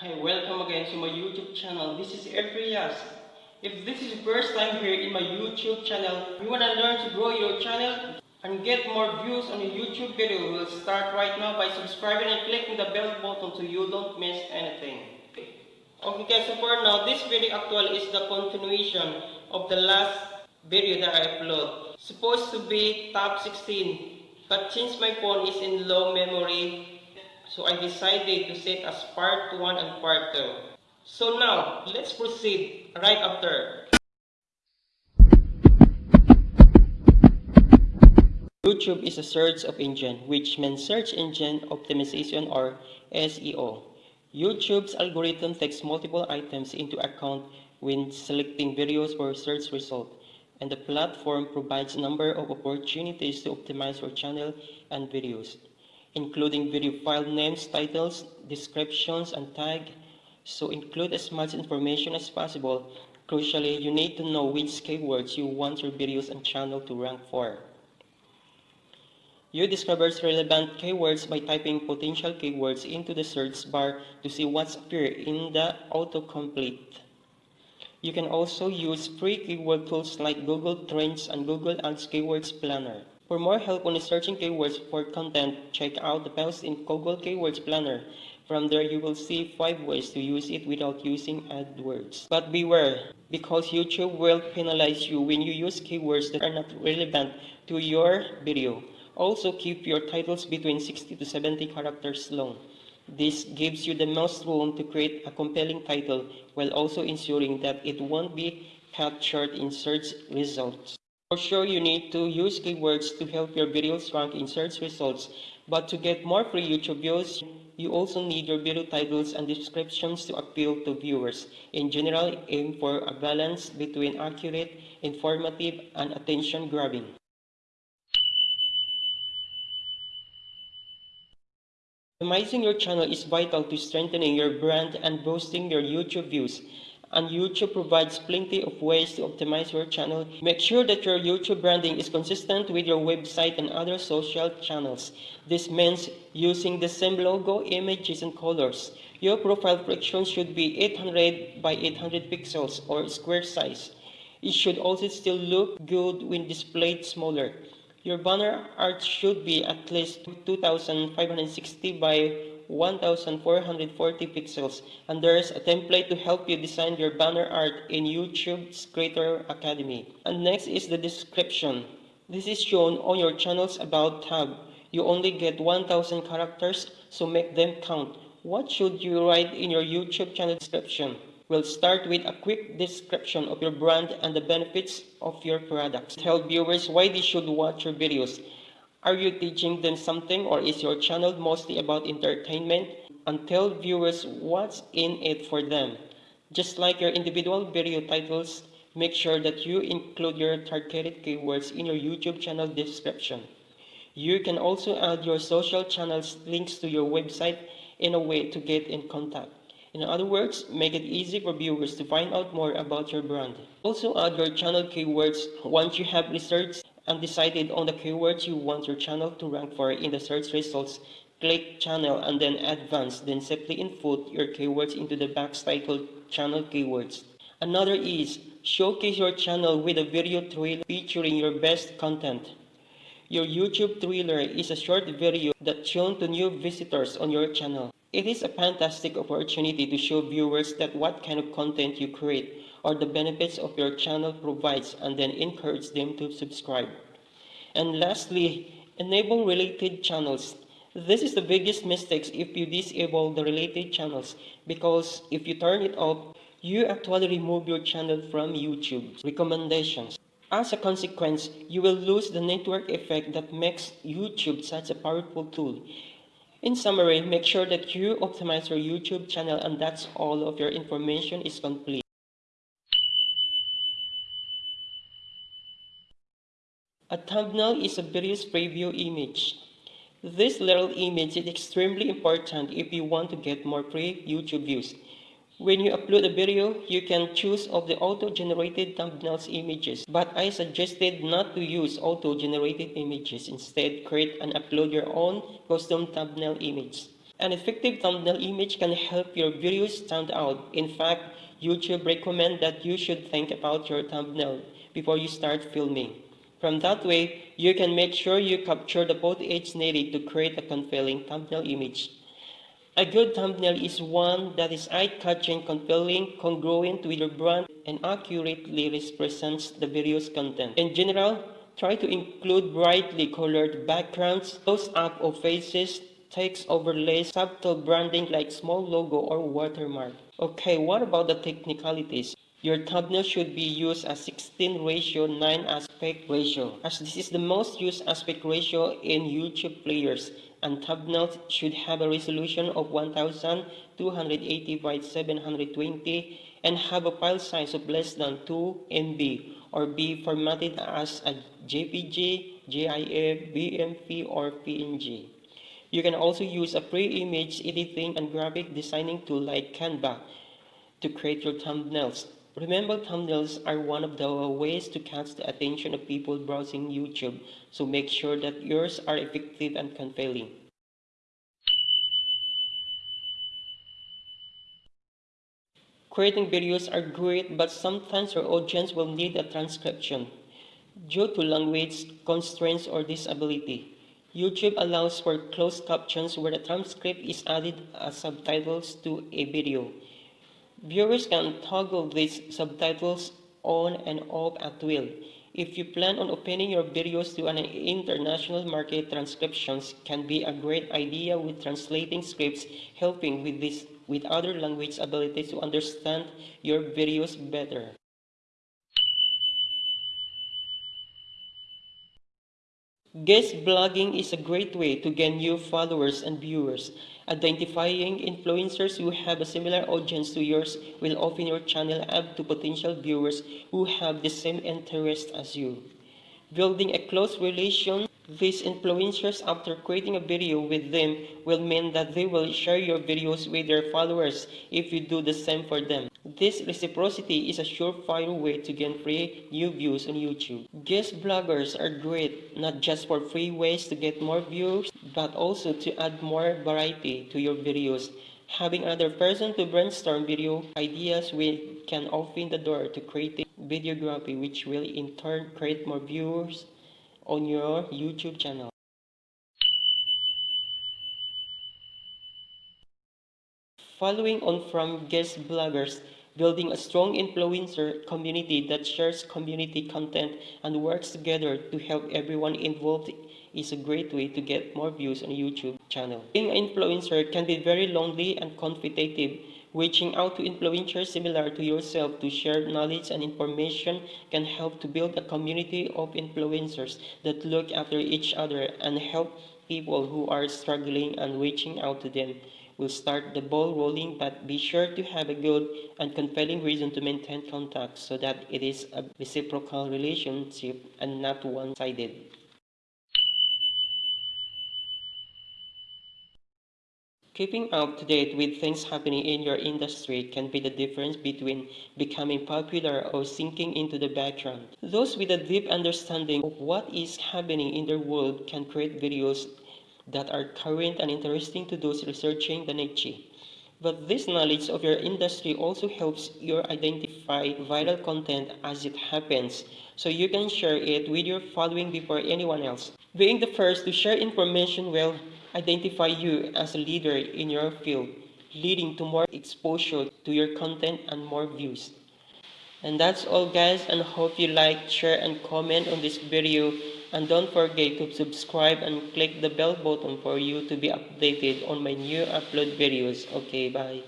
Hi, welcome again to my YouTube channel. This is Efrias. If this is your first time here in my YouTube channel, you wanna learn to grow your channel and get more views on your YouTube video, we'll start right now by subscribing and clicking the bell button so you don't miss anything. Okay guys, so for now, this video actually is the continuation of the last video that I upload. Supposed to be top 16, but since my phone is in low memory, so I decided to set as part 1 and part 2. So now, let's proceed right after. YouTube is a search of engine, which means search engine optimization or SEO. YouTube's algorithm takes multiple items into account when selecting videos for search result, and the platform provides a number of opportunities to optimize your channel and videos including video file names, titles, descriptions, and tag. So include as much information as possible. Crucially, you need to know which keywords you want your videos and channel to rank for. You discover relevant keywords by typing potential keywords into the search bar to see what's appear in the autocomplete. You can also use free keyword tools like Google Trends and Google Ads Keywords Planner. For more help on searching keywords for content, check out the post in Google Keywords Planner. From there, you will see 5 ways to use it without using AdWords. But beware, because YouTube will penalize you when you use keywords that are not relevant to your video. Also, keep your titles between 60 to 70 characters long. This gives you the most room to create a compelling title while also ensuring that it won't be captured in search results. For sure, you need to use keywords to help your videos rank in search results, but to get more free YouTube views, you also need your video titles and descriptions to appeal to viewers. In general, aim for a balance between accurate, informative, and attention-grabbing. Optimizing your channel is vital to strengthening your brand and boosting your YouTube views and YouTube provides plenty of ways to optimize your channel. Make sure that your YouTube branding is consistent with your website and other social channels. This means using the same logo, images, and colors. Your profile picture should be 800 by 800 pixels or square size. It should also still look good when displayed smaller. Your banner art should be at least 2560 by 1440 pixels and there's a template to help you design your banner art in YouTube's Creator Academy. And next is the description. This is shown on your channel's About tab. You only get 1000 characters, so make them count. What should you write in your YouTube channel description? We'll start with a quick description of your brand and the benefits of your products. Tell viewers why they should watch your videos are you teaching them something or is your channel mostly about entertainment? And tell viewers what's in it for them. Just like your individual video titles, make sure that you include your targeted keywords in your YouTube channel description. You can also add your social channels links to your website in a way to get in contact. In other words, make it easy for viewers to find out more about your brand. Also add your channel keywords once you have researched and decided on the keywords you want your channel to rank for in the search results, click channel and then advanced, then simply input your keywords into the box titled channel keywords. Another is showcase your channel with a video trailer featuring your best content. Your YouTube trailer is a short video that's shown to new visitors on your channel. It is a fantastic opportunity to show viewers that what kind of content you create or the benefits of your channel provides and then encourage them to subscribe. And lastly, enable related channels. This is the biggest mistake if you disable the related channels because if you turn it off, you actually remove your channel from YouTube recommendations. As a consequence, you will lose the network effect that makes YouTube such a powerful tool. In summary, make sure that you optimize your YouTube channel and that's all of your information is complete. A thumbnail is a video's preview image. This little image is extremely important if you want to get more free YouTube views. When you upload a video, you can choose of the auto-generated thumbnails images, but I suggested not to use auto-generated images. Instead, create and upload your own custom thumbnail image. An effective thumbnail image can help your videos stand out. In fact, YouTube recommend that you should think about your thumbnail before you start filming. From that way, you can make sure you capture the footage needed to create a compelling thumbnail image. A good thumbnail is one that is eye-catching, compelling, congruent with your brand, and accurately represents the video's content. In general, try to include brightly colored backgrounds, close-up of faces, text overlays, subtle branding like small logo or watermark. Okay, what about the technicalities? Your thumbnail should be used as 16 ratio 9 aspect ratio as this is the most used aspect ratio in YouTube players and thumbnails should have a resolution of 1280 by 720 and have a file size of less than 2 MB or be formatted as a JPG, GIF, BMP or PNG. You can also use a pre-image editing and graphic designing tool like Canva to create your thumbnails. Remember, thumbnails are one of the ways to catch the attention of people browsing YouTube, so make sure that yours are effective and compelling. Creating videos are great, but sometimes your audience will need a transcription due to language constraints or disability. YouTube allows for closed captions where a transcript is added as subtitles to a video. Viewers can toggle these subtitles on and off at will. If you plan on opening your videos to an international market, transcriptions can be a great idea with translating scripts, helping with this with other language abilities to understand your videos better. Guest blogging is a great way to gain new followers and viewers. Identifying influencers who have a similar audience to yours will open your channel up to potential viewers who have the same interest as you. Building a close relation these influencers after creating a video with them will mean that they will share your videos with their followers if you do the same for them. This reciprocity is a surefire way to gain free new views on YouTube. Guest bloggers are great not just for free ways to get more views, but also to add more variety to your videos. Having another person to brainstorm video ideas will can open the door to creating videography which will in turn create more viewers on your YouTube channel. Following on from guest bloggers, building a strong influencer community that shares community content and works together to help everyone involved is a great way to get more views on YouTube channel. Being an influencer can be very lonely and competitive Reaching out to influencers similar to yourself to share knowledge and information can help to build a community of influencers that look after each other and help people who are struggling and reaching out to them. We'll start the ball rolling, but be sure to have a good and compelling reason to maintain contact so that it is a reciprocal relationship and not one-sided. Keeping up to date with things happening in your industry can be the difference between becoming popular or sinking into the background. Those with a deep understanding of what is happening in their world can create videos that are current and interesting to those researching the niche. But this knowledge of your industry also helps you identify vital content as it happens, so you can share it with your following before anyone else. Being the first to share information will identify you as a leader in your field, leading to more exposure to your content and more views. And that's all guys and hope you like, share and comment on this video and don't forget to subscribe and click the bell button for you to be updated on my new upload videos. Okay, bye.